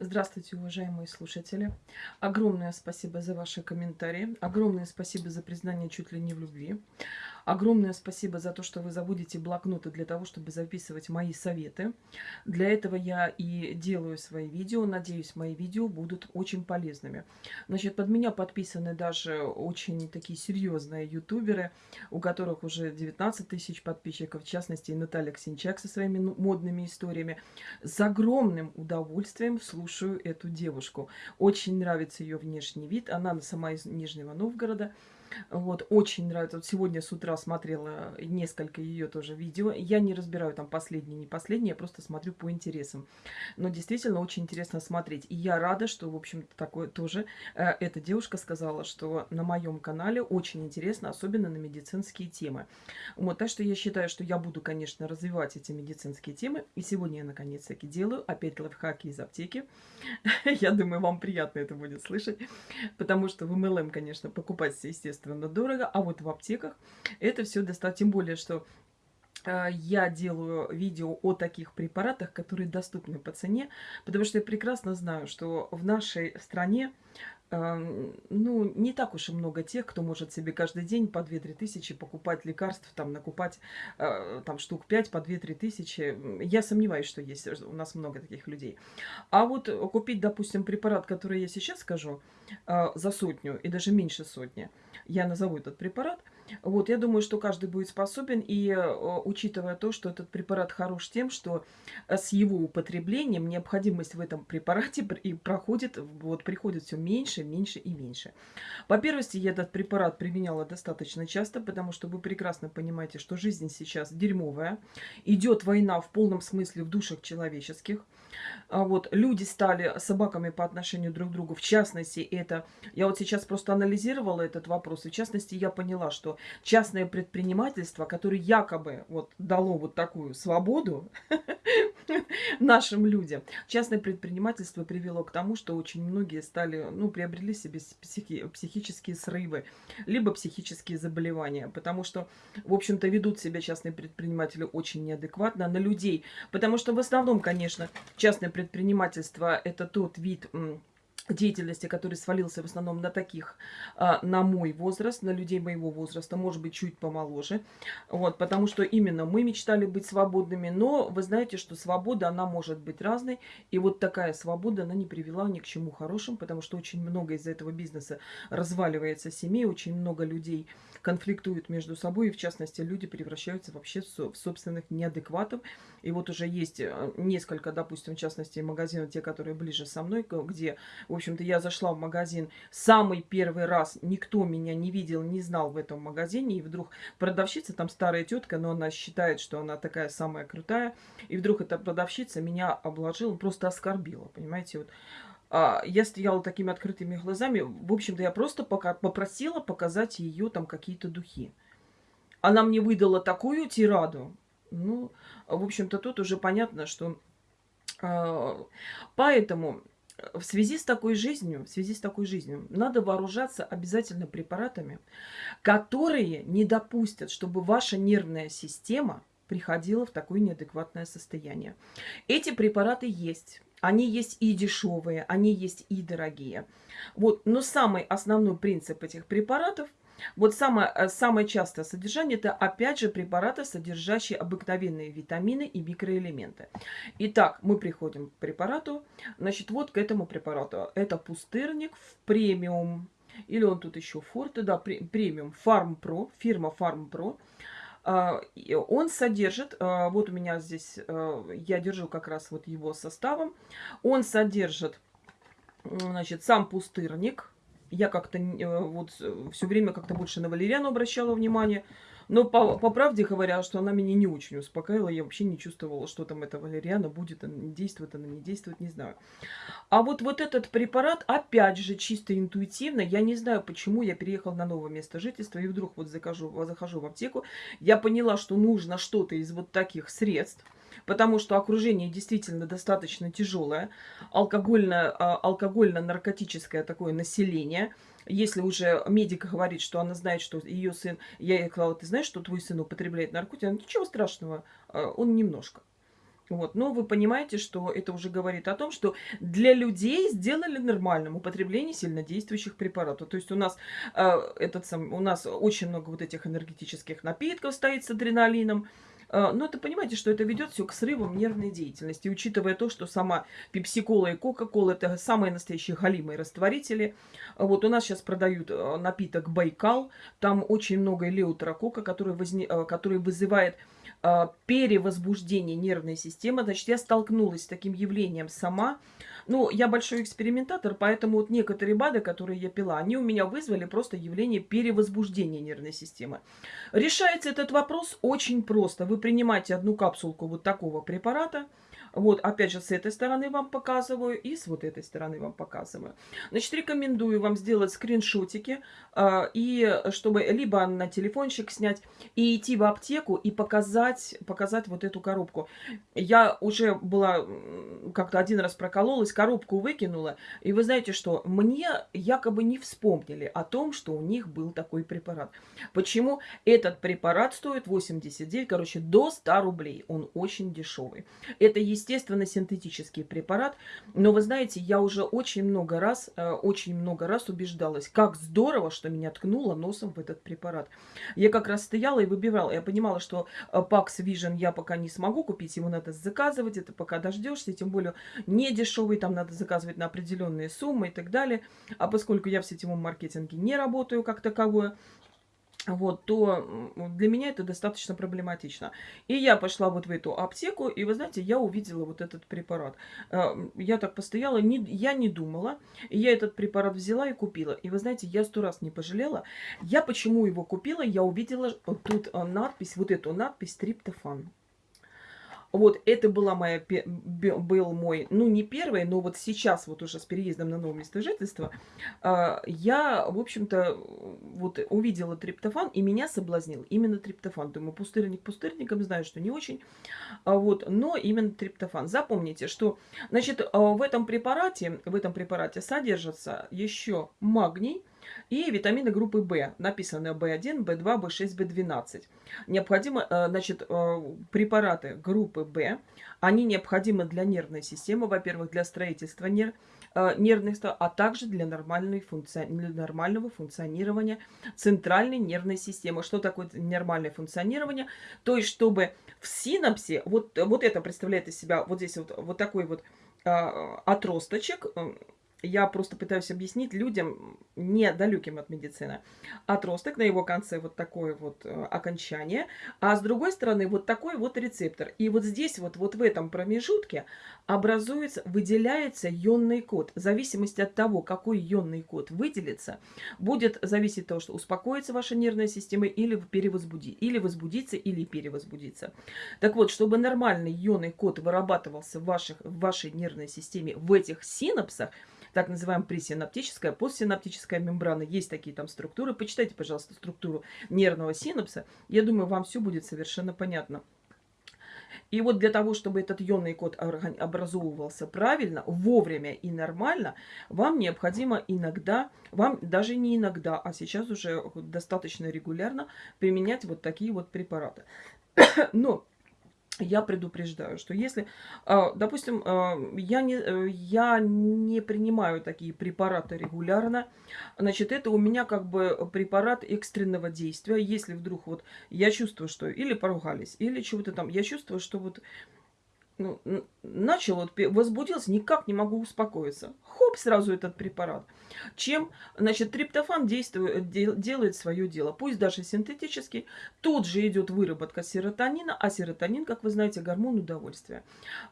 Здравствуйте, уважаемые слушатели. Огромное спасибо за ваши комментарии. Огромное спасибо за признание чуть ли не в любви. Огромное спасибо за то, что вы заводите блокноты для того, чтобы записывать мои советы. Для этого я и делаю свои видео. Надеюсь, мои видео будут очень полезными. Значит, под меня подписаны даже очень такие серьезные ютуберы, у которых уже 19 тысяч подписчиков, в частности, Наталья Ксенчак со своими ну, модными историями. С огромным удовольствием слушаю эту девушку. Очень нравится ее внешний вид. Она сама из Нижнего Новгорода. Вот, очень нравится. Вот сегодня с утра смотрела несколько ее тоже видео. Я не разбираю там последние, не последние, я просто смотрю по интересам. Но действительно очень интересно смотреть. И я рада, что, в общем-то, такое тоже э, эта девушка сказала, что на моем канале очень интересно, особенно на медицинские темы. Вот, так что я считаю, что я буду, конечно, развивать эти медицинские темы. И сегодня я, наконец-таки, делаю опять лайфхаки из аптеки. Я думаю, вам приятно это будет слышать, потому что в MLM, конечно, покупать, естественно, естественно, дорого, а вот в аптеках это все достаточно, тем более, что э, я делаю видео о таких препаратах, которые доступны по цене, потому что я прекрасно знаю, что в нашей стране ну, не так уж и много тех, кто может себе каждый день по 2-3 тысячи покупать лекарств, там, накупать э, там штук 5 по 2-3 тысячи. Я сомневаюсь, что есть у нас много таких людей. А вот купить, допустим, препарат, который я сейчас скажу, э, за сотню и даже меньше сотни, я назову этот препарат – вот, я думаю, что каждый будет способен, и э, учитывая то, что этот препарат хорош тем, что э, с его употреблением необходимость в этом препарате и проходит, вот, приходит все меньше, меньше и меньше. По первости, я этот препарат применяла достаточно часто, потому что вы прекрасно понимаете, что жизнь сейчас дерьмовая, идет война в полном смысле в душах человеческих. А вот, люди стали собаками по отношению друг к другу, в частности, это, я вот сейчас просто анализировала этот вопрос, и в частности, я поняла, что частное предпринимательство, которое якобы вот дало вот такую свободу нашим людям, частное предпринимательство привело к тому, что очень многие стали, ну, приобрели себе психи психические срывы, либо психические заболевания, потому что, в общем-то, ведут себя частные предприниматели очень неадекватно на людей, потому что в основном, конечно, частное предпринимательство – это тот вид деятельности, который свалился в основном на таких, а, на мой возраст, на людей моего возраста, может быть, чуть помоложе. Вот, потому что именно мы мечтали быть свободными, но вы знаете, что свобода, она может быть разной. И вот такая свобода, она не привела ни к чему хорошему, потому что очень много из-за этого бизнеса разваливается семей, очень много людей конфликтуют между собой, и в частности, люди превращаются вообще в собственных неадекватов. И вот уже есть э, несколько, допустим, в частности, магазинов, те, которые ближе со мной, где в общем-то, я зашла в магазин самый первый раз, никто меня не видел, не знал в этом магазине, и вдруг продавщица, там старая тетка, но она считает, что она такая самая крутая, и вдруг эта продавщица меня обложила, просто оскорбила, понимаете, вот. А, я стояла такими открытыми глазами, в общем-то, я просто пока попросила показать ее там какие-то духи. Она мне выдала такую тираду, ну, в общем-то, тут уже понятно, что... Э, поэтому в связи с такой жизнью, в связи с такой жизнью, надо вооружаться обязательно препаратами, которые не допустят, чтобы ваша нервная система приходила в такое неадекватное состояние. Эти препараты есть. Они есть и дешевые, они есть и дорогие. Вот. Но самый основной принцип этих препаратов – вот самое, э, самое частое содержание – это, опять же, препараты, содержащие обыкновенные витамины и микроэлементы. Итак, мы приходим к препарату. Значит, вот к этому препарату. Это пустырник в премиум. Или он тут еще форте, да, премиум Pro, фирма. А, он содержит, а, вот у меня здесь, а, я держу как раз вот его составом. Он содержит, значит, сам пустырник, я как-то э, вот все время как-то больше на Валериану обращала внимание. Но по, по правде говоря, что она меня не очень успокаивала, я вообще не чувствовала, что там эта валериана будет, она действует, она не действует, не знаю. А вот, вот этот препарат, опять же, чисто интуитивно, я не знаю, почему я переехала на новое место жительства, и вдруг вот захожу, захожу в аптеку, я поняла, что нужно что-то из вот таких средств, потому что окружение действительно достаточно тяжелое, алкогольно, а, алкогольно-наркотическое такое население. Если уже медик говорит, что она знает, что ее сын... Я ей сказала, ты знаешь, что твой сын употребляет наркотики? Она, ничего страшного, а, он немножко. Вот. Но вы понимаете, что это уже говорит о том, что для людей сделали нормальным употребление сильнодействующих препаратов. То есть у нас, э, этот сам, у нас очень много вот этих энергетических напитков стоит с адреналином. Э, но это понимаете, что это ведет все к срывам нервной деятельности. учитывая то, что сама пепси-кола и кока-кола это самые настоящие галимые растворители. Вот у нас сейчас продают э, напиток Байкал. Там очень много элеутерокока, который, возне... Э, который вызывает а, перевозбуждение нервной системы. Значит, я столкнулась с таким явлением сама. Ну, я большой экспериментатор, поэтому вот некоторые БАДы, которые я пила, они у меня вызвали просто явление перевозбуждения нервной системы. Решается этот вопрос очень просто. Вы принимаете одну капсулку вот такого препарата – вот, опять же, с этой стороны вам показываю и с вот этой стороны вам показываю. Значит, рекомендую вам сделать скриншотики, э, и чтобы либо на телефончик снять, и идти в аптеку и показать, показать вот эту коробку. Я уже была, как-то один раз прокололась, коробку выкинула, и вы знаете что, мне якобы не вспомнили о том, что у них был такой препарат. Почему? Этот препарат стоит 89, короче, до 100 рублей. Он очень дешевый. Это, естественно, естественно, синтетический препарат. Но вы знаете, я уже очень много раз, э, очень много раз убеждалась, как здорово, что меня ткнуло носом в этот препарат. Я как раз стояла и выбирала. Я понимала, что э, Pax Vision я пока не смогу купить, его надо заказывать, это пока дождешься, тем более не дешевый, там надо заказывать на определенные суммы и так далее. А поскольку я в сетевом маркетинге не работаю как таковое, вот, то для меня это достаточно проблематично. И я пошла вот в эту аптеку, и вы знаете, я увидела вот этот препарат. Э, я так постояла, не, я не думала, я этот препарат взяла и купила. И вы знаете, я сто раз не пожалела. Я почему его купила? Я увидела тут э, надпись, вот эту надпись «Триптофан». Вот, это была моя, был мой, ну, не первый, но вот сейчас, вот уже с переездом на новое место жительства, а, я, в общем-то, вот увидела триптофан, и меня соблазнил именно триптофан. Думаю, пустырник пустырником, знаю, что не очень, а вот, но именно триптофан. Запомните, что, значит, а, в этом препарате, в этом препарате содержится еще магний, и витамины группы В. Написано В1, В2, В6, В12. Необходимо, э, значит, э, препараты группы В, они необходимы для нервной системы, во-первых, для строительства нерв, э, нервных, а также для, нормальной функци... для нормального функционирования центральной нервной системы. Что такое нормальное функционирование? То есть, чтобы в синапсе, вот, вот это представляет из себя вот здесь вот, вот такой вот отросточек, я просто пытаюсь объяснить людям, недалеким от медицины. Отросток, на его конце вот такое вот э, окончание, а с другой стороны вот такой вот рецептор. И вот здесь вот, вот в этом промежутке образуется, выделяется ионный код. В зависимости от того, какой ионный код выделится, будет зависеть от того, что успокоится ваша нервная система или перевозбуди, или возбудится, или перевозбудится. Так вот, чтобы нормальный ионный код вырабатывался в, ваших, в вашей нервной системе в этих синапсах, так называемая пресинаптическая, постсинаптическая мембрана. Есть такие там структуры. Почитайте, пожалуйста, структуру нервного синапса. Я думаю, вам все будет совершенно понятно. И вот для того, чтобы этот ионный код образовывался правильно, вовремя и нормально, вам необходимо иногда, вам даже не иногда, а сейчас уже достаточно регулярно применять вот такие вот препараты. Но я предупреждаю, что если, а, допустим, а, я не, э, я не принимаю такие препараты регулярно, значит, это у меня как бы препарат экстренного действия. Если вдруг вот я чувствую, что или поругались, или чего-то там, я чувствую, что вот ну, начал, вот, возбудился, никак не могу успокоиться. Хоп, сразу этот препарат. Чем, значит, триптофан действует, делает свое дело. Пусть даже синтетический. Тут же идет выработка серотонина, а серотонин, как вы знаете, гормон удовольствия.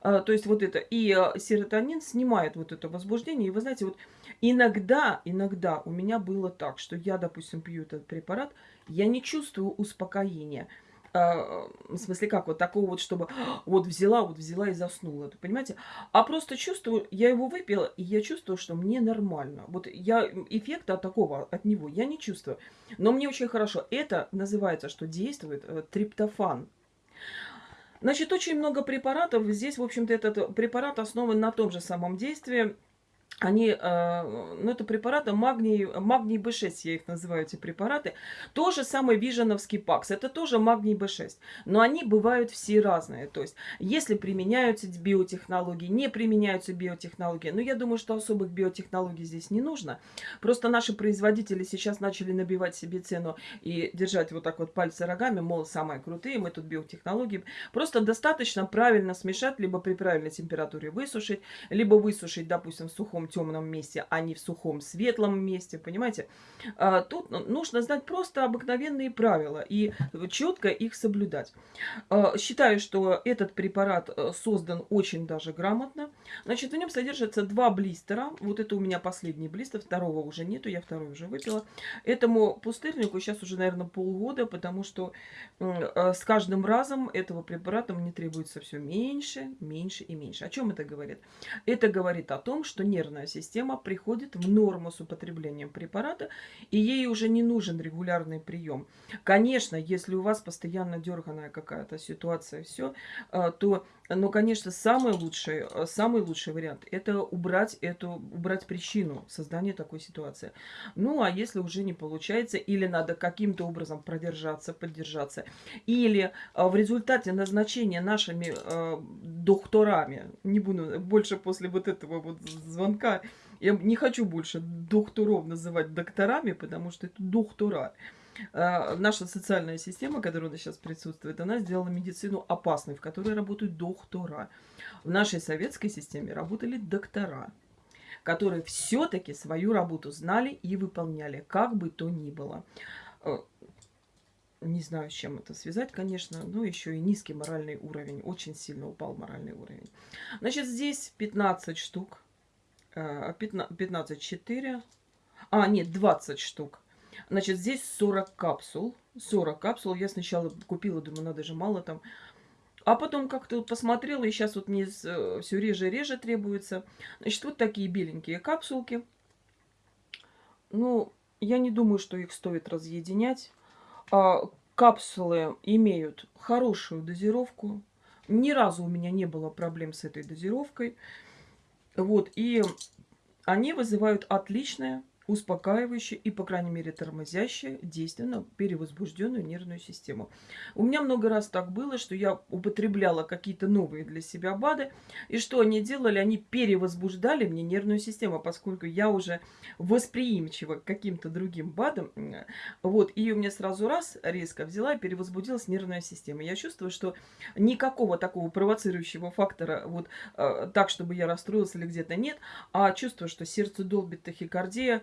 А, то есть вот это. И а, серотонин снимает вот это возбуждение. И вы знаете, вот иногда, иногда у меня было так, что я, допустим, пью этот препарат, я не чувствую успокоения. А, в смысле как, вот такого вот, чтобы вот взяла, вот взяла и заснула, понимаете? А просто чувствую, я его выпила, и я чувствую, что мне нормально. Вот я эффекта такого, от него я не чувствую. Но мне очень хорошо. Это называется, что действует э, триптофан. Значит, очень много препаратов. Здесь, в общем-то, этот препарат основан на том же самом действии, они, э, ну, это препараты магний, магний B6, я их называю, эти препараты. То же самое виженовский пакс, это тоже магний B6. Но они бывают все разные. То есть, если применяются биотехнологии, не применяются биотехнологии. Но я думаю, что особых биотехнологий здесь не нужно. Просто наши производители сейчас начали набивать себе цену и держать вот так вот пальцы рогами, мол, самые крутые, мы тут биотехнологии. Просто достаточно правильно смешать, либо при правильной температуре высушить, либо высушить, допустим, в сухом темном месте, а не в сухом светлом месте, понимаете? А, тут нужно знать просто обыкновенные правила и четко их соблюдать. А, считаю, что этот препарат э, создан очень даже грамотно. Значит, в нем содержатся два блистера. Вот это у меня последний блистер, второго уже нету, я второй уже выпила. Этому пустырнику сейчас уже, наверное, полгода, потому что э, с каждым разом этого препарата мне требуется все меньше, меньше и меньше. О чем это говорит? Это говорит о том, что нервная нервная система приходит в норму с употреблением препарата, и ей уже не нужен регулярный прием. Конечно, если у вас постоянно дерганая какая-то ситуация, все, э, то, ну, конечно, самый лучший, э, самый лучший вариант – это убрать эту, убрать причину создания такой ситуации. Ну, а если уже не получается, или надо каким-то образом продержаться, поддержаться, или э, в результате назначения нашими э, докторами, не буду больше после вот этого вот звонка я не хочу больше докторов называть докторами, потому что это доктора. А, наша социальная система, которая у нас сейчас присутствует, она сделала медицину опасной, в которой работают доктора. В нашей советской системе работали доктора, которые все-таки свою работу знали и выполняли, как бы то ни было. Э, не знаю, с чем это связать, конечно, но еще и низкий моральный уровень. Очень сильно упал моральный уровень. Значит, здесь 15 штук 15, 4. А, нет, 20 штук. Значит, здесь 40 капсул. 40 капсул. Я сначала купила, думаю, надо же мало там. А потом как-то вот посмотрела, и сейчас вот мне э, все реже и реже требуется. Значит, вот такие беленькие капсулки. Ну, я не думаю, что их стоит разъединять. А, капсулы имеют хорошую дозировку. Ни разу у меня не было проблем с этой дозировкой. Вот, и они вызывают отличное успокаивающее и, по крайней мере, тормозящее действие на перевозбужденную нервную систему. У меня много раз так было, что я употребляла какие-то новые для себя БАДы, и что они делали? Они перевозбуждали мне нервную систему, поскольку я уже восприимчива к каким-то другим БАДам. Вот, и у меня сразу раз резко взяла и перевозбудилась нервная система. Я чувствую, что никакого такого провоцирующего фактора, вот э, так, чтобы я расстроилась или где-то нет, а чувствую, что сердце долбит тахикардия,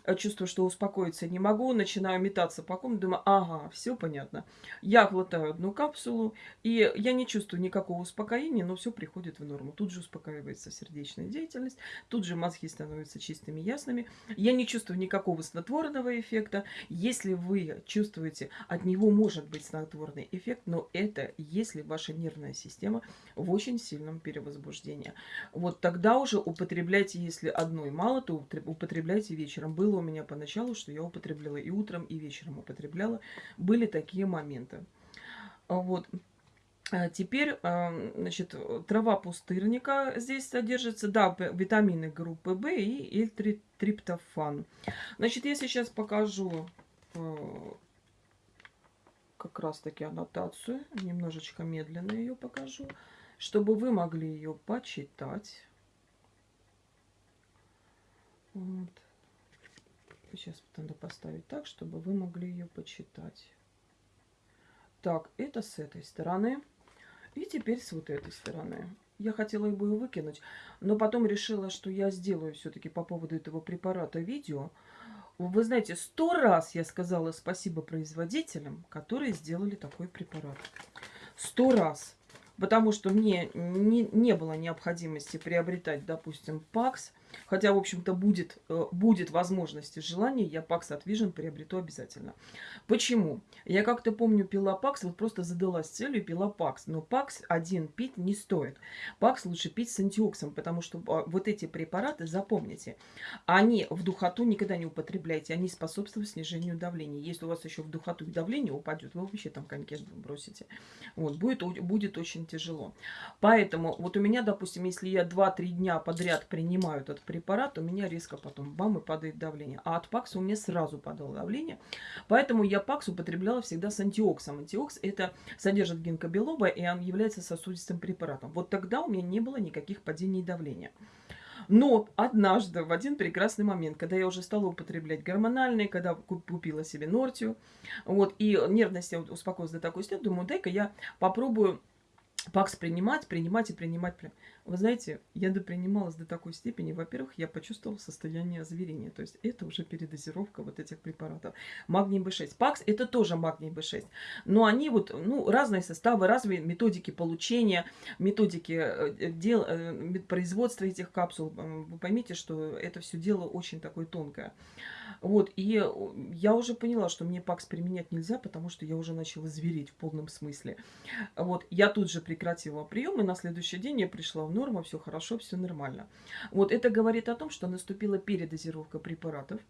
чувствую, что успокоиться не могу, начинаю метаться по комнате, думаю, ага, все понятно. Я глотаю одну капсулу, и я не чувствую никакого успокоения, но все приходит в норму. Тут же успокаивается сердечная деятельность, тут же мозги становятся чистыми, ясными. Я не чувствую никакого снотворного эффекта. Если вы чувствуете, от него может быть снотворный эффект, но это если ваша нервная система в очень сильном перевозбуждении. Вот тогда уже употребляйте, если одной мало, то употребляйте вечером. Был было у меня поначалу, что я употребляла и утром, и вечером употребляла. Были такие моменты. А вот. А теперь, а, значит, трава пустырника здесь содержится, да, витамины группы В и L-триптофан. Значит, я сейчас покажу как раз-таки аннотацию, немножечко медленно ее покажу, чтобы вы могли ее почитать. Вот. Сейчас надо поставить так, чтобы вы могли ее почитать. Так, это с этой стороны. И теперь с вот этой стороны. Я хотела бы ее выкинуть, но потом решила, что я сделаю все-таки по поводу этого препарата видео. Вы знаете, сто раз я сказала спасибо производителям, которые сделали такой препарат. Сто раз. Потому что мне не, не было необходимости приобретать, допустим, ПАКС Хотя, в общем-то, будет, э, будет возможность и желание, я Pax от Vision приобрету обязательно. Почему? Я как-то помню, пила Pax, вот просто задалась целью, пила Pax. Но Pax один пить не стоит. Pax лучше пить с антиоксом, потому что а, вот эти препараты, запомните, они в духоту никогда не употребляйте, они способствуют снижению давления. Если у вас еще в духоту давление упадет, вы вообще там коньки бросите. Вот, будет, будет очень тяжело. Поэтому вот у меня, допустим, если я 2-3 дня подряд принимаю этот препарат, у меня резко потом бам и падает давление. А от пакса у меня сразу падало давление. Поэтому я пакс употребляла всегда с антиоксом. Антиокс это содержит гинкобелоба, и он является сосудистым препаратом. Вот тогда у меня не было никаких падений давления. Но однажды, в один прекрасный момент, когда я уже стала употреблять гормональные, когда купила себе Нортию, вот, и нервность я успокоилась до такой степени, думаю, дай-ка я попробую пакс принимать, принимать и принимать. Вы знаете, я допринималась до такой степени. Во-первых, я почувствовала состояние озверения. То есть это уже передозировка вот этих препаратов. Магний B6. ПАКС это тоже магний B6. Но они вот, ну, разные составы, разные методики получения, методики э, дел, э, производства этих капсул. Вы поймите, что это все дело очень такое тонкое. Вот, и я уже поняла, что мне ПАКС применять нельзя, потому что я уже начала звереть в полном смысле. Вот, я тут же прекратила прием, и на следующий день я пришла в норму, все хорошо, все нормально. Вот, это говорит о том, что наступила передозировка препаратов.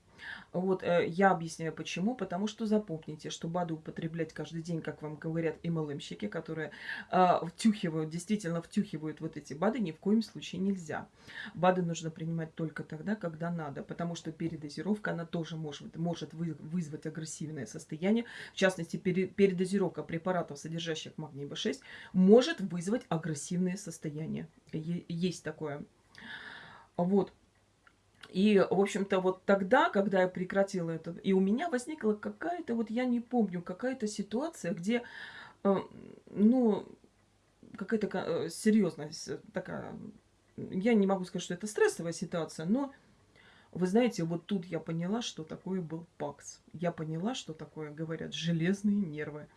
Вот, э, я объясняю почему. Потому что запомните, что БАДы употреблять каждый день, как вам говорят MLM-щики, которые э, втюхивают, действительно втюхивают вот эти БАДы, ни в коем случае нельзя. БАДы нужно принимать только тогда, когда надо, потому что передозировка, она тоже может, может вы, вызвать агрессивное состояние. В частности, пере, передозировка препаратов, содержащих магний B6, может вызвать агрессивное состояние. Есть такое. Вот. И, в общем-то, вот тогда, когда я прекратила это, и у меня возникла какая-то, вот я не помню, какая-то ситуация, где, э, ну, какая-то э, серьезность такая, я не могу сказать, что это стрессовая ситуация, но, вы знаете, вот тут я поняла, что такое был ПАКС. Я поняла, что такое, говорят, железные нервы.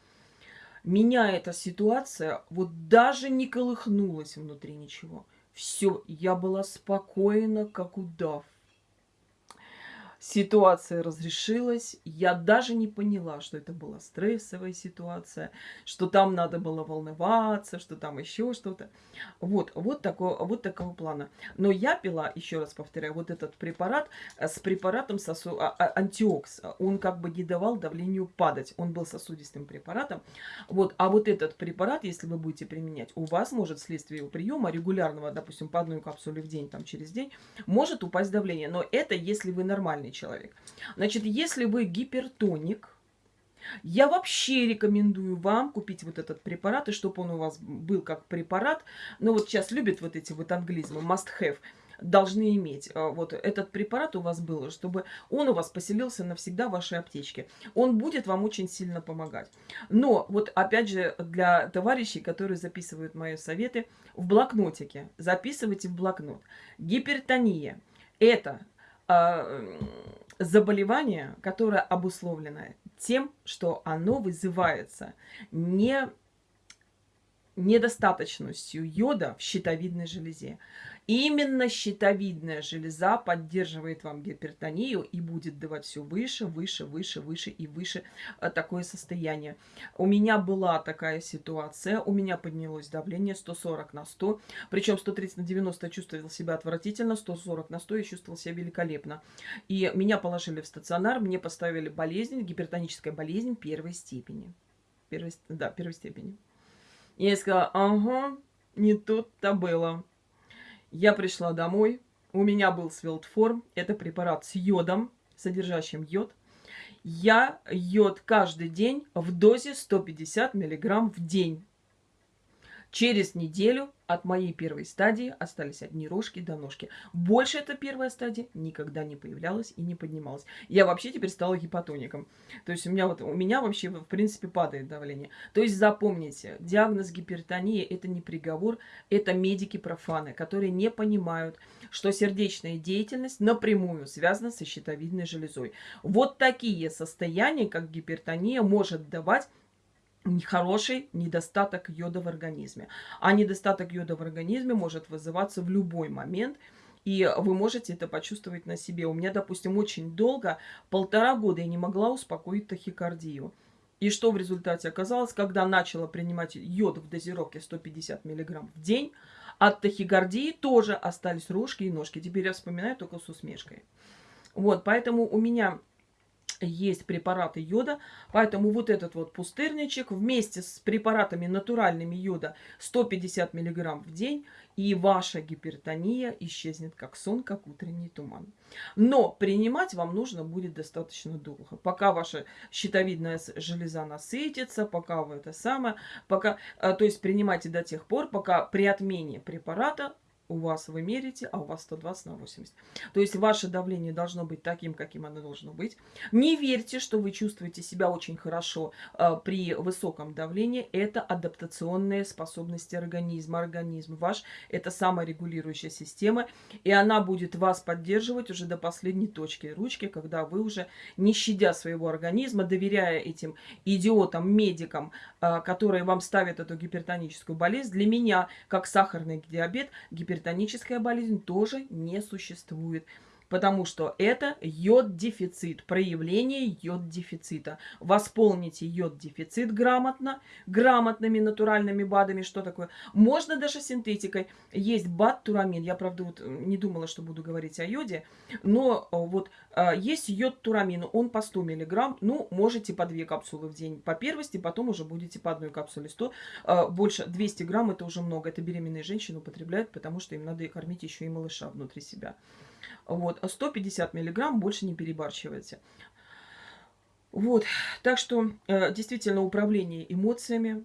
Меня эта ситуация вот даже не колыхнулась внутри ничего. Все, я была спокойна, как удав ситуация разрешилась. Я даже не поняла, что это была стрессовая ситуация, что там надо было волноваться, что там еще что-то. Вот, вот, такого, вот такого плана. Но я пила, еще раз повторяю, вот этот препарат э, с препаратом сосу, а, а, антиокс. Он как бы не давал давлению падать. Он был сосудистым препаратом. Вот, а вот этот препарат, если вы будете применять, у вас может вследствие его приема регулярного, допустим, по одной капсуле в день, там через день, может упасть давление. Но это если вы нормальный человек. Значит, если вы гипертоник, я вообще рекомендую вам купить вот этот препарат, и чтобы он у вас был как препарат. Но вот сейчас любят вот эти вот англизмы, must have должны иметь. А, вот этот препарат у вас был, чтобы он у вас поселился навсегда в вашей аптечке. Он будет вам очень сильно помогать. Но вот опять же для товарищей, которые записывают мои советы, в блокнотике. Записывайте в блокнот. Гипертония – это э, заболевание, которое обусловлено тем, что оно вызывается не недостаточностью йода в щитовидной железе. Именно щитовидная железа поддерживает вам гипертонию и будет давать все выше, выше, выше, выше и выше э, такое состояние. У меня была такая ситуация, у меня поднялось давление 140 на 100, причем 130 на 90 чувствовал себя отвратительно, 140 на 100 я чувствовал себя великолепно. И меня положили в стационар, мне поставили болезнь, гипертоническая болезнь первой степени. Первой, да, первой степени. И я сказала, ага, не тут-то было. Я пришла домой, у меня был свелтформ, это препарат с йодом, содержащим йод. Я йод каждый день в дозе 150 миллиграмм в день. Через неделю от моей первой стадии остались одни рожки до ножки. Больше эта первая стадия никогда не появлялась и не поднималась. Я вообще теперь стала гипотоником. То есть у меня, вот, у меня вообще, в принципе, падает давление. То есть запомните, диагноз гипертонии – это не приговор, это медики-профаны, которые не понимают, что сердечная деятельность напрямую связана со щитовидной железой. Вот такие состояния, как гипертония, может давать хороший недостаток йода в организме. А недостаток йода в организме может вызываться в любой момент, и вы можете это почувствовать на себе. У меня, допустим, очень долго, полтора года я не могла успокоить тахикардию. И что в результате оказалось, когда начала принимать йод в дозировке 150 мг в день, от тахикардии тоже остались рожки и ножки. Теперь я вспоминаю только с усмешкой. Вот, поэтому у меня есть препараты йода, поэтому вот этот вот пустырничек вместе с препаратами натуральными йода 150 мг в день, и ваша гипертония исчезнет как сон, как утренний туман. Но принимать вам нужно будет достаточно долго, пока ваша щитовидная железа насытится, пока вы это самое, пока, а, то есть принимайте до тех пор, пока при отмене препарата у вас вы мерите, а у вас 120 на 80. То есть ваше давление должно быть таким, каким оно должно быть. Не верьте, что вы чувствуете себя очень хорошо э, при высоком давлении. Это адаптационные способности организма. Организм ваш – это саморегулирующая система, и она будет вас поддерживать уже до последней точки ручки, когда вы уже, не щадя своего организма, доверяя этим идиотам, медикам, э, которые вам ставят эту гипертоническую болезнь, для меня, как сахарный диабет, гипертоническая гипертоническая болезнь тоже не существует. Потому что это йод-дефицит, проявление йод-дефицита. Восполните йод-дефицит грамотно, грамотными натуральными БАДами. Что такое? Можно даже синтетикой. Есть БАД турамин. Я, правда, вот не думала, что буду говорить о йоде. Но вот а, есть йод турамин. Он по 100 миллиграмм. Ну, можете по 2 капсулы в день по первости. Потом уже будете по одной капсуле 100. А, больше 200 грамм это уже много. Это беременные женщины употребляют, потому что им надо кормить еще и малыша внутри себя. Вот, 150 миллиграмм, больше не перебарщивайте. Вот, так что э, действительно управление эмоциями,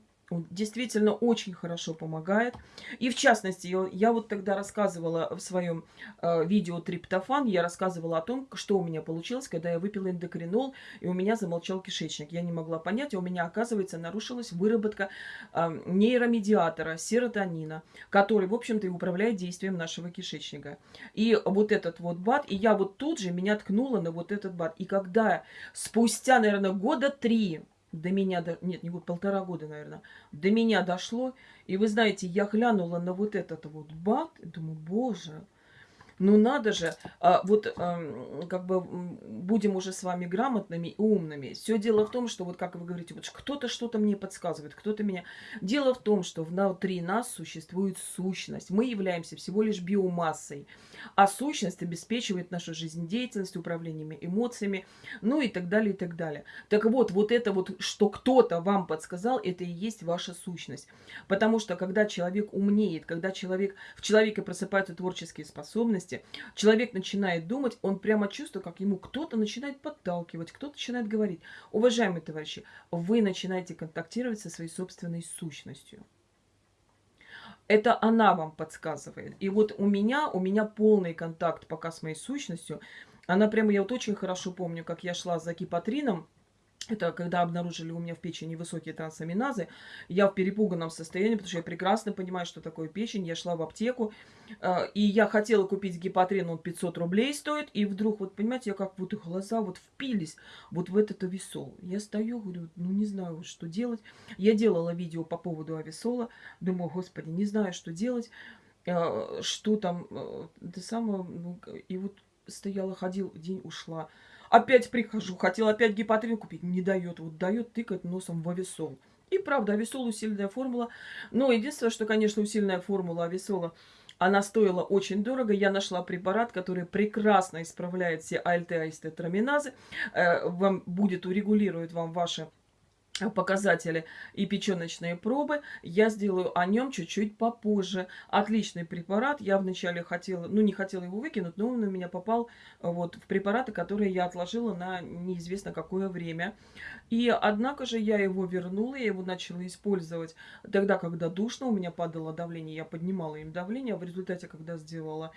действительно очень хорошо помогает. И в частности, я, я вот тогда рассказывала в своем э, видео «Триптофан», я рассказывала о том, что у меня получилось, когда я выпила эндокринол, и у меня замолчал кишечник. Я не могла понять, и у меня, оказывается, нарушилась выработка э, нейромедиатора, серотонина, который, в общем-то, и управляет действием нашего кишечника. И вот этот вот БАД, и я вот тут же меня ткнула на вот этот БАД. И когда спустя, наверное, года три до меня, до, нет, не год, полтора года, наверное, до меня дошло. И вы знаете, я глянула на вот этот вот бат, думаю, боже, ну надо же, а, вот а, как бы будем уже с вами грамотными и умными. Все дело в том, что вот как вы говорите, вот кто-то что-то мне подсказывает, кто-то меня... Дело в том, что внутри нас существует сущность. Мы являемся всего лишь биомассой. А сущность обеспечивает нашу жизнедеятельность, управлениями эмоциями, ну и так далее, и так далее. Так вот, вот это вот, что кто-то вам подсказал, это и есть ваша сущность. Потому что когда человек умнеет, когда человек, в человеке просыпаются творческие способности, человек начинает думать, он прямо чувствует, как ему кто-то начинает подталкивать, кто-то начинает говорить. Уважаемые товарищи, вы начинаете контактировать со своей собственной сущностью это она вам подсказывает. И вот у меня, у меня полный контакт пока с моей сущностью. Она прямо, я вот очень хорошо помню, как я шла за кипатрином, это когда обнаружили у меня в печени высокие трансаминазы. Я в перепуганном состоянии, потому что я прекрасно понимаю, что такое печень. Я шла в аптеку, э, и я хотела купить гепатрин, он 500 рублей стоит. И вдруг, вот понимаете, я как вот их глаза вот впились вот в этот ависол. Я стою, говорю, ну не знаю, что делать. Я делала видео по поводу ависола. Думаю, господи, не знаю, что делать. Э, что там, э, это самое, ну, и вот стояла, ходил, день ушла. Опять прихожу, хотел опять гепатрин купить, не дает. Вот дает, тыкает носом в ависол. И правда, ависол усиленная формула. Но единственное, что, конечно, усиленная формула ависола, она стоила очень дорого. Я нашла препарат, который прекрасно исправляет все АЛТ, АСТ, траминазы. Э, вам будет урегулирует вам ваши показатели и печеночные пробы. Я сделаю о нем чуть-чуть попозже. Отличный препарат. Я вначале хотела, ну не хотела его выкинуть, но он у меня попал вот в препараты, которые я отложила на неизвестно какое время. И однако же я его вернула, я его начала использовать тогда, когда душно, у меня падало давление, я поднимала им давление. В результате, когда сделала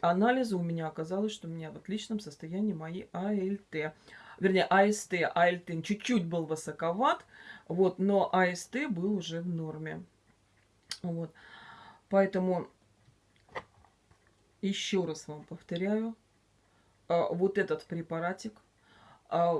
анализы, у меня оказалось, что у меня в отличном состоянии мои АЛТ вернее, АСТ, АЛТ чуть-чуть был высоковат, вот, но АСТ был уже в норме. Вот. Поэтому еще раз вам повторяю, а, вот этот препаратик, а,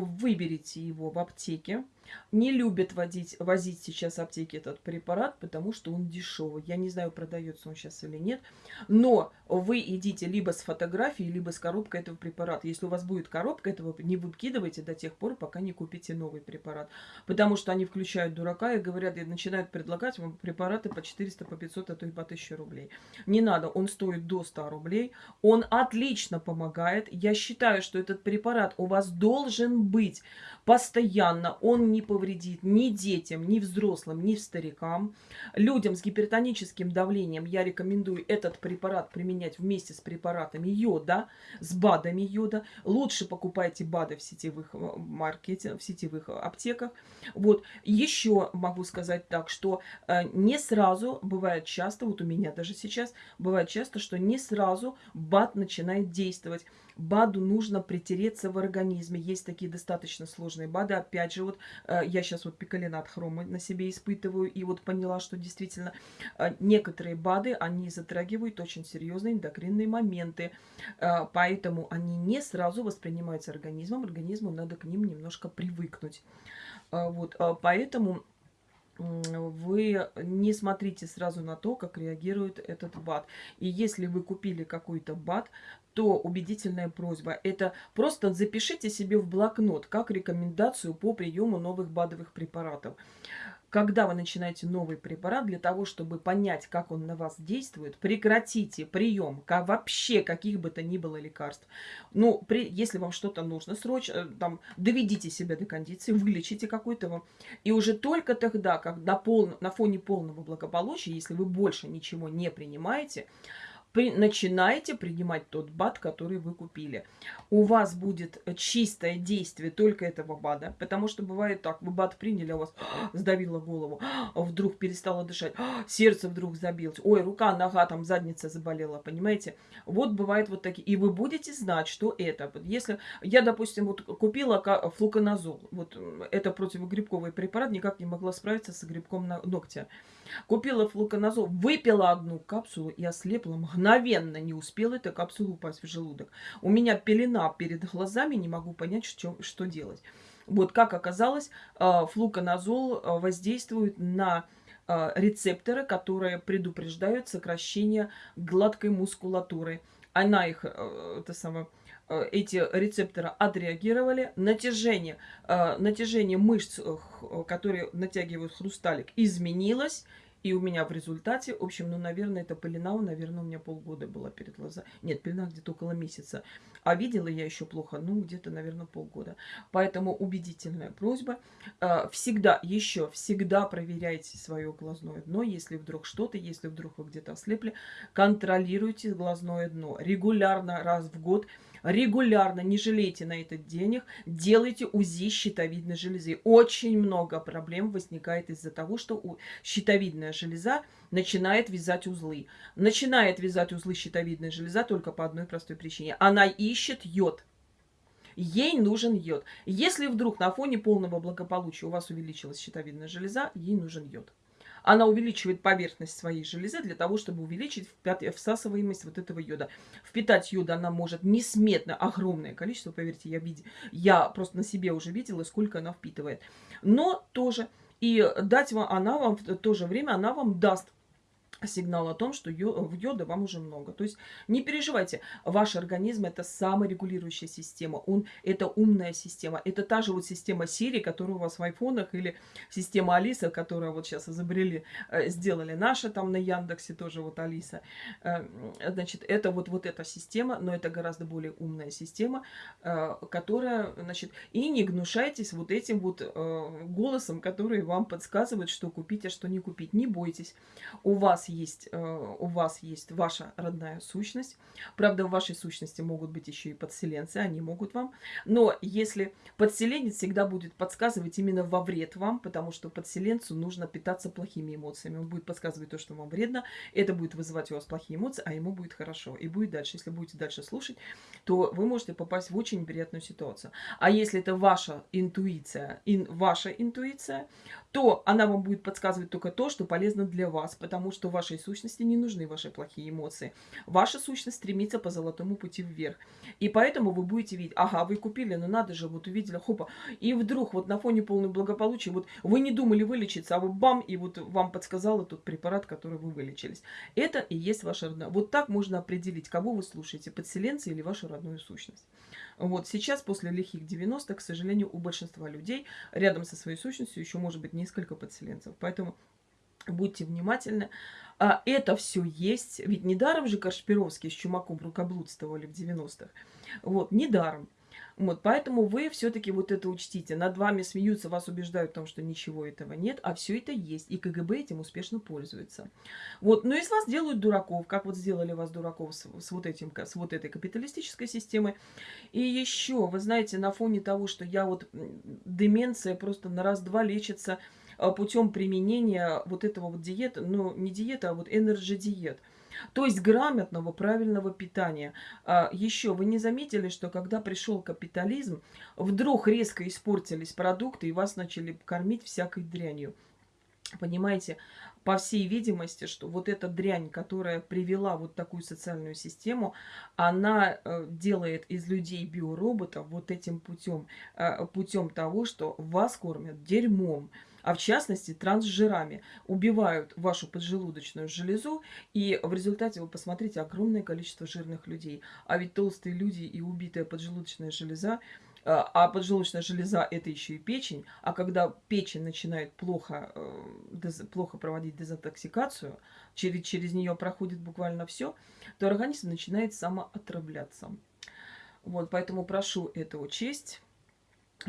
выберите его в аптеке, Не любят водить, возить сейчас аптеки этот препарат, потому что он дешевый. Я не знаю, продается он сейчас или нет. Но вы идите либо с фотографией, либо с коробкой этого препарата. Если у вас будет коробка этого, не выкидывайте до тех пор, пока не купите новый препарат. Потому что они включают дурака и говорят, и начинают предлагать вам препараты по 400, по 500, а то и по 1000 рублей. Не надо, он стоит до 100 рублей. Он отлично помогает. Я считаю, что этот препарат у вас должен быть постоянно. Он не повредит ни детям, ни взрослым, ни старикам. Людям с гипертоническим давлением я рекомендую этот препарат применять вместе с препаратами йода, с БАДами йода. Лучше покупайте БАДы в сетевых э, маркете, в сетевых аптеках. Вот. Еще могу сказать так, что э, не сразу, бывает часто, вот у меня даже сейчас, бывает часто, что не сразу БАД начинает действовать. БАДу нужно притереться в организме. Есть такие достаточно сложные БАДы. Опять же, вот э, я сейчас вот пикалинат хрома на себе испытываю и вот поняла, что действительно э, некоторые БАДы, они затрагивают очень серьезные эндокринные моменты. Э, поэтому они не сразу воспринимаются организмом. Организму надо к ним немножко привыкнуть. Вот, поэтому вы не смотрите сразу на то, как реагирует этот БАД. И если вы купили какой-то БАД, то убедительная просьба – это просто запишите себе в блокнот как рекомендацию по приему новых БАДовых препаратов когда вы начинаете новый препарат, для того, чтобы понять, как он на вас действует, прекратите прием как, вообще каких бы то ни было лекарств. Ну, при, если вам что-то нужно срочно, э, там, доведите себя до кондиции, вылечите какой-то И уже только тогда, когда пол, на фоне полного благополучия, если вы больше ничего не принимаете, при, начинаете принимать тот БАД, который вы купили. У вас будет чистое действие только этого БАДа, потому что бывает так, вы БАД приняли, а у вас сдавило голову, вдруг перестало дышать, сердце вдруг забилось, ой, рука, нога, там задница заболела, понимаете? Вот бывает вот такие, и вы будете знать, что это. Если я, допустим, вот купила флуконазол, вот это противогрибковый препарат, никак не могла справиться с грибком на ногтя. Купила флуконазол, выпила одну капсулу и ослепла мгновенно. Не успела эта капсула упасть в желудок. У меня пелена перед глазами, не могу понять, что, что делать. Вот как оказалось, э, флуконазол э, воздействует на э, рецепторы, которые предупреждают сокращение гладкой мускулатуры. Она их, это самое, эти рецепторы отреагировали. Натяжение, натяжение мышц, которые натягивают хрусталик, изменилось. И у меня в результате, в общем, ну, наверное, это пелена, наверное, у меня полгода была перед глазами. Нет, пелена где-то около месяца. А видела я еще плохо, ну, где-то, наверное, полгода. Поэтому убедительная просьба. А, всегда, еще, всегда проверяйте свое глазное дно. Если вдруг что-то, если вдруг вы где-то ослепли, контролируйте глазное дно. Регулярно, раз в год регулярно, не жалейте на это денег, делайте УЗИ щитовидной железы. Очень много проблем возникает из-за того, что щитовидная железа начинает вязать узлы. Начинает вязать узлы щитовидная железа только по одной простой причине. Она ищет йод. Ей нужен йод. Если вдруг на фоне полного благополучия у вас увеличилась щитовидная железа, ей нужен йод она увеличивает поверхность своей железы для того, чтобы увеличить всасываемость вот этого йода. Впитать йод она может несметно огромное количество, поверьте, я, види, я просто на себе уже видела, сколько она впитывает. Но тоже, и дать вам, она вам в то же время, она вам даст сигнал о том, что йода вам уже много. То есть не переживайте, ваш организм это саморегулирующая система, он это умная система, это та же вот система Siri, которая у вас в айфонах, или система Алиса, которую вот сейчас изобрели, э, сделали наша там на Яндексе тоже вот Алиса. Э, значит, это вот, вот эта система, но это гораздо более умная система, э, которая, значит, и не гнушайтесь вот этим вот голосом, который вам подсказывает, что купить, а что не купить. Не бойтесь, у вас есть, э, у вас есть ваша родная сущность. Правда, в вашей сущности могут быть еще и подселенцы, они могут вам. Но если подселенец всегда будет подсказывать именно во вред вам, потому что подселенцу нужно питаться плохими эмоциями. Он будет подсказывать то, что вам вредно, это будет вызывать у вас плохие эмоции, а ему будет хорошо. И будет дальше. Если будете дальше слушать, то вы можете попасть в очень неприятную ситуацию. А если это ваша интуиция, ин, ваша интуиция, то она вам будет подсказывать только то, что полезно для вас, потому что вашей сущности не нужны ваши плохие эмоции. Ваша сущность стремится по золотому пути вверх. И поэтому вы будете видеть, ага, вы купили, ну надо же, вот увидели, хопа, и вдруг вот на фоне полного благополучия, вот вы не думали вылечиться, а вы бам, и вот вам подсказал тот препарат, который вы вылечились. Это и есть ваша родная. Вот так можно определить, кого вы слушаете, подселенца или вашу родную сущность. Вот сейчас, после лихих 90-х, к сожалению, у большинства людей рядом со своей сущностью еще может быть несколько подселенцев. Поэтому будьте внимательны. А это все есть. Ведь недаром же Кашпировский с Чумаком рукоблудствовали в 90-х. Вот, недаром. Вот, поэтому вы все-таки вот это учтите. Над вами смеются, вас убеждают в том, что ничего этого нет, а все это есть. И КГБ этим успешно пользуется. Вот, но из вас делают дураков, как вот сделали вас дураков с, с, вот, этим, с вот этой капиталистической системой. И еще, вы знаете, на фоне того, что я вот деменция просто на раз-два лечится а, путем применения вот этого вот диета, ну не диета, а вот энерджи-диет – то есть грамотного, правильного питания. А, еще вы не заметили, что когда пришел капитализм, вдруг резко испортились продукты и вас начали кормить всякой дрянью. Понимаете, по всей видимости, что вот эта дрянь, которая привела вот такую социальную систему, она э, делает из людей биороботов вот этим путем, э, путем того, что вас кормят дерьмом а в частности трансжирами, убивают вашу поджелудочную железу, и в результате вы посмотрите огромное количество жирных людей. А ведь толстые люди и убитая поджелудочная железа, а, а поджелудочная железа это еще и печень, а когда печень начинает плохо, э, плохо проводить дезинтоксикацию, через, через нее проходит буквально все, то организм начинает самоотравляться. Вот, поэтому прошу это учесть.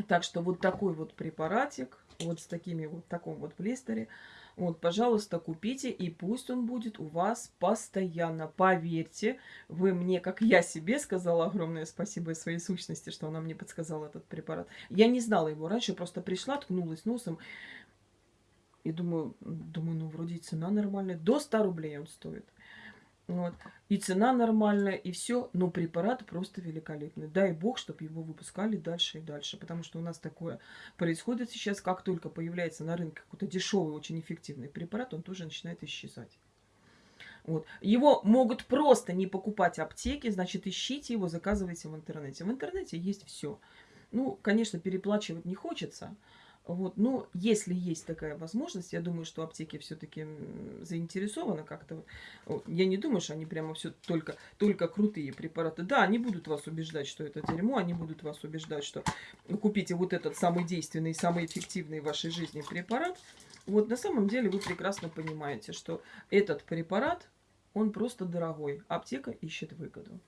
Так что вот такой вот препаратик, вот с такими вот в таком вот блистере. Вот, пожалуйста, купите, и пусть он будет у вас постоянно. Поверьте, вы мне, как я себе сказала, огромное спасибо своей сущности, что она мне подсказала этот препарат. Я не знала его раньше, просто пришла, ткнулась носом. И думаю, думаю, ну, вроде цена нормальная. До 100 рублей он стоит. Вот. И цена нормальная, и все. Но препарат просто великолепный. Дай бог, чтобы его выпускали дальше и дальше. Потому что у нас такое происходит сейчас. Как только появляется на рынке какой-то дешевый, очень эффективный препарат, он тоже начинает исчезать. Вот. Его могут просто не покупать аптеки, значит, ищите его, заказывайте в интернете. В интернете есть все. Ну, конечно, переплачивать не хочется, вот, но если есть такая возможность, я думаю, что аптеки все-таки заинтересованы как-то. Я не думаю, что они прямо все только, только крутые препараты. Да, они будут вас убеждать, что это дерьмо, они будут вас убеждать, что купите вот этот самый действенный, самый эффективный в вашей жизни препарат. Вот на самом деле вы прекрасно понимаете, что этот препарат, он просто дорогой. Аптека ищет выгоду.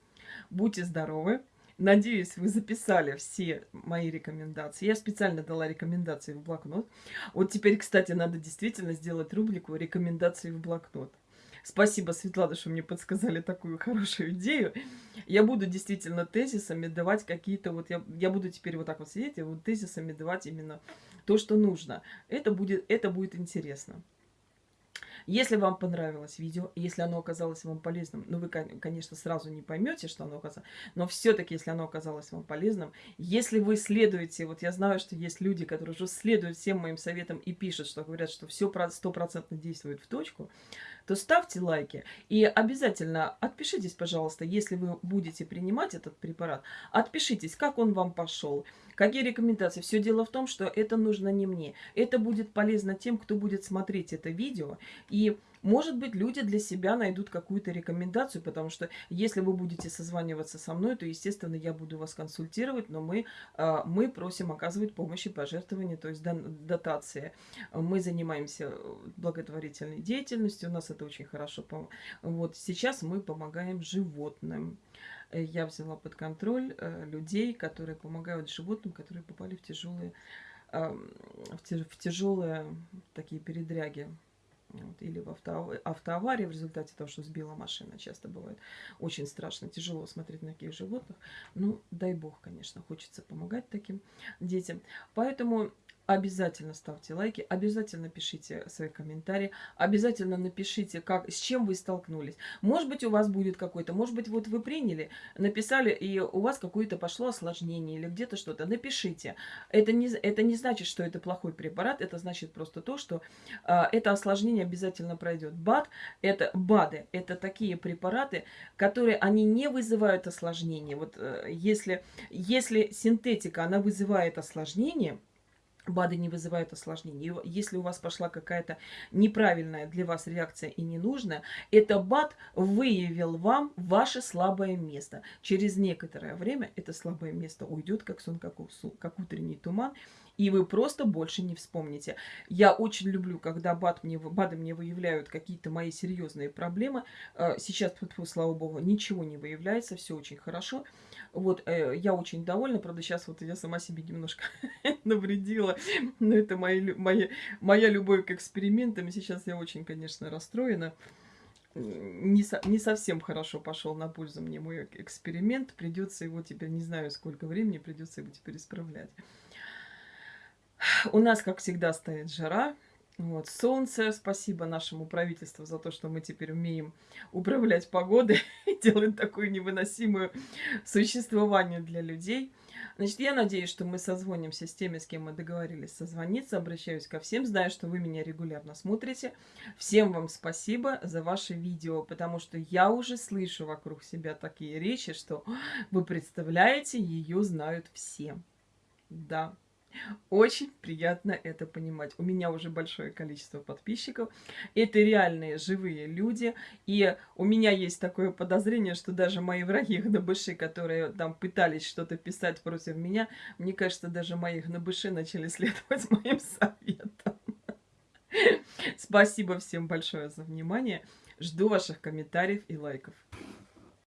Будьте здоровы! Надеюсь, вы записали все мои рекомендации. Я специально дала рекомендации в блокнот. Вот теперь, кстати, надо действительно сделать рубрику «Рекомендации в блокнот». Спасибо, Светлана, что мне подсказали такую хорошую идею. Я буду действительно тезисами давать какие-то... вот Я, я буду теперь вот так вот сидеть и вот тезисами давать именно то, что нужно. Это будет, это будет интересно. Если вам понравилось видео, если оно оказалось вам полезным, ну вы, конечно, сразу не поймете, что оно оказалось, но все-таки, если оно оказалось вам полезным, если вы следуете, вот я знаю, что есть люди, которые уже следуют всем моим советам и пишут, что говорят, что все стопроцентно действует в точку, то ставьте лайки и обязательно отпишитесь, пожалуйста, если вы будете принимать этот препарат, отпишитесь, как он вам пошел, какие рекомендации. Все дело в том, что это нужно не мне. Это будет полезно тем, кто будет смотреть это видео. И, может быть, люди для себя найдут какую-то рекомендацию, потому что если вы будете созваниваться со мной, то, естественно, я буду вас консультировать, но мы, а, мы просим оказывать помощь и пожертвования, то есть дотации. Мы занимаемся благотворительной деятельностью, у нас это это очень хорошо. Вот сейчас мы помогаем животным. Э, я взяла под контроль э, людей, которые помогают животным, которые попали в тяжелые, в тяжелые такие передряги. Вот, или в авто, автоаварии в результате того, что сбила машина. Часто бывает очень страшно, тяжело смотреть на таких животных. Ну, дай бог, конечно, хочется помогать таким детям. Поэтому обязательно ставьте лайки, обязательно пишите свои комментарии, обязательно напишите, как, с чем вы столкнулись. Может быть, у вас будет какой-то, может быть, вот вы приняли, написали, и у вас какое-то пошло осложнение или где-то что-то. Напишите. Это не, это не значит, что это плохой препарат, это значит просто то, что э, это осложнение обязательно пройдет. БАД, это БАДы, это такие препараты, которые, они не вызывают осложнения. Вот э, если, если синтетика, она вызывает осложнение, БАДы не вызывают осложнений. Если у вас пошла какая-то неправильная для вас реакция и ненужная, это БАД выявил вам ваше слабое место. Через некоторое время это слабое место уйдет, как сон, как, как утренний туман, и вы просто больше не вспомните. Я очень люблю, когда БАД мне, БАДы мне выявляют какие-то мои серьезные проблемы. Э, сейчас, слава богу, ничего не выявляется, все очень хорошо. Вот, э, я очень довольна, правда, сейчас вот я сама себе немножко навредила, но это мои, мои, моя любовь к экспериментам, сейчас я очень, конечно, расстроена. Не, со, не совсем хорошо пошел на пользу мне мой эксперимент, придется его теперь, не знаю сколько времени, придется его теперь исправлять. У нас, как всегда, стоит жара, вот, солнце, спасибо нашему правительству за то, что мы теперь умеем управлять погодой и делать такое невыносимое существование для людей. Значит, я надеюсь, что мы созвонимся с теми, с кем мы договорились созвониться. Обращаюсь ко всем, знаю, что вы меня регулярно смотрите. Всем вам спасибо за ваши видео, потому что я уже слышу вокруг себя такие речи, что вы представляете, ее знают все. Да. Очень приятно это понимать. У меня уже большое количество подписчиков. Это реальные живые люди. И у меня есть такое подозрение, что даже мои враги гнобыши, которые там пытались что-то писать против меня, мне кажется, даже мои гнобыши начали следовать моим советам. Спасибо всем большое за внимание. Жду ваших комментариев и лайков.